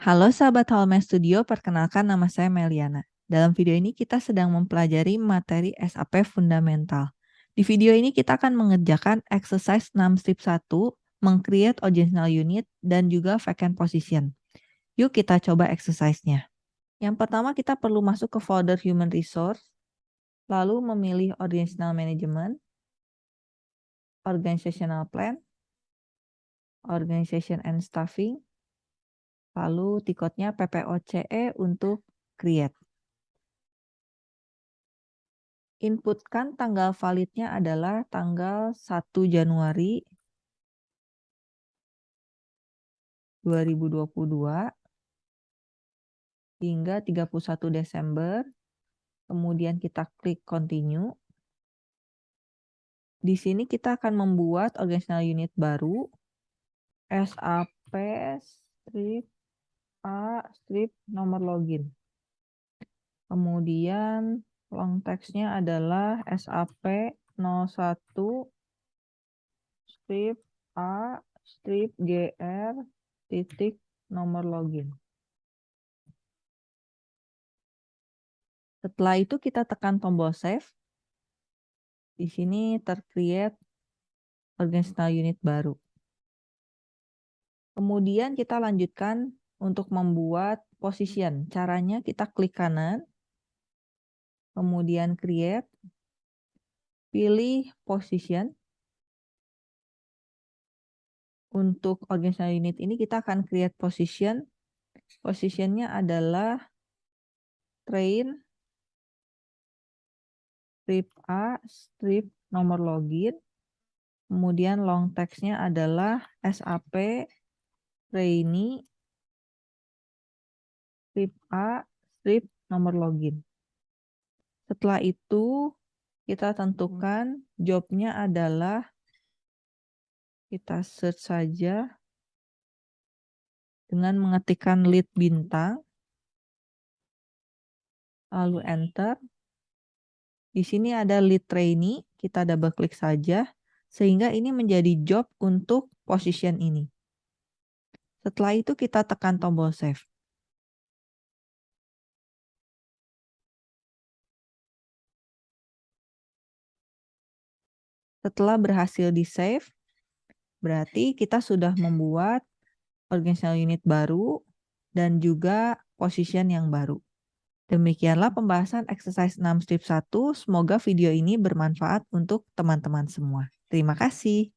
Halo sahabat Halme Studio, perkenalkan nama saya Meliana. Dalam video ini kita sedang mempelajari materi SAP Fundamental. Di video ini kita akan mengerjakan exercise 6 strip 1, meng-create original unit, dan juga vacant position. Yuk kita coba exercise-nya. Yang pertama kita perlu masuk ke folder Human Resource, lalu memilih Organizational Management, Organizational Plan, Organization and Staffing, Lalu tiketnya PPOCE untuk create. Inputkan tanggal validnya adalah tanggal 1 Januari 2022 hingga 31 Desember. Kemudian kita klik continue. Di sini kita akan membuat organizational unit baru SAP strip A strip nomor login. Kemudian long text-nya adalah SAP 01 strip A strip GR titik nomor login. Setelah itu kita tekan tombol save. Di sini tercreate organizational unit baru. Kemudian kita lanjutkan untuk membuat position. Caranya kita klik kanan, kemudian create, pilih position. Untuk organizational unit ini kita akan create position. Positionnya adalah train, strip A, strip nomor login. Kemudian long text-nya adalah SAP trainee strip A, strip nomor login. Setelah itu kita tentukan jobnya adalah kita search saja dengan mengetikkan lead bintang, lalu enter. Di sini ada lead trainee, kita double klik saja, sehingga ini menjadi job untuk position ini. Setelah itu kita tekan tombol save. Setelah berhasil di-save, berarti kita sudah membuat organizational unit baru dan juga position yang baru. Demikianlah pembahasan exercise 6 strip 1. Semoga video ini bermanfaat untuk teman-teman semua. Terima kasih.